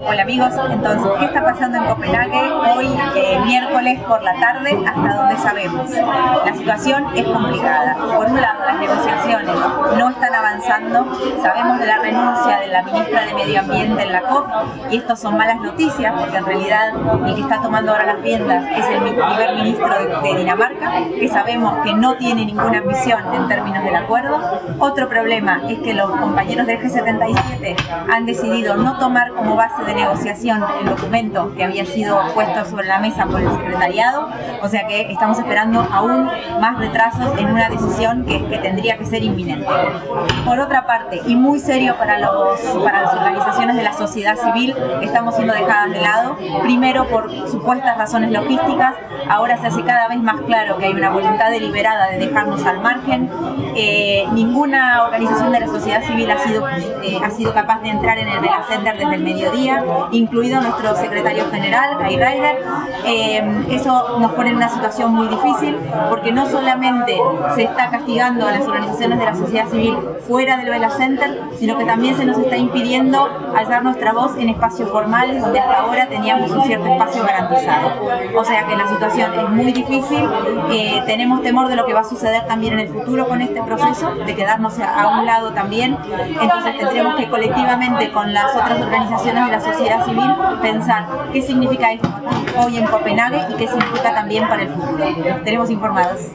Hola amigos, entonces, ¿qué está pasando en Copenhague hoy, eh, miércoles por la tarde, hasta donde sabemos? La situación es complicada. Por un lado, las negociaciones no están avanzando. Sabemos de la renuncia de la ministra de Medio Ambiente en la COP y esto son malas noticias porque en realidad el que está tomando ahora las riendas es el primer ministro de, Dinamarca, que sabemos que no tiene ninguna ambición en términos del acuerdo. Otro problema es que los compañeros del G77 han decidido no tomar como base de negociación el documento que había sido puesto sobre la mesa por el secretariado, o sea que estamos esperando aún más retrasos en una decisión que, que tendría que ser inminente. Por otra parte, y muy serio para, los, para las organizaciones de la sociedad civil, estamos siendo dejadas de lado, primero por supuestas razones logísticas, ahora se hace cada vez más claro que hay una voluntad deliberada de dejarnos al margen, eh, ninguna organización de la sociedad civil ha sido, eh, ha sido capaz de entrar en el Vela Center desde el mediodía, incluido nuestro secretario general, Guy Ryder. Eh, eso nos pone en una situación muy difícil porque no solamente se está castigando a las organizaciones de la sociedad civil fuera del Vela Center, sino que también se nos está impidiendo alzar nuestra voz en espacios formales donde hasta ahora teníamos un cierto espacio garantizado. O sea que la situación es muy difícil, eh, tenemos temor de lo que va a suceder también en el futuro con este proceso, de quedarnos a un lado también, entonces tendremos que colectivamente con las otras organizaciones de la sociedad civil pensar qué significa esto hoy en Copenhague y qué significa también para el futuro. Tenemos informados.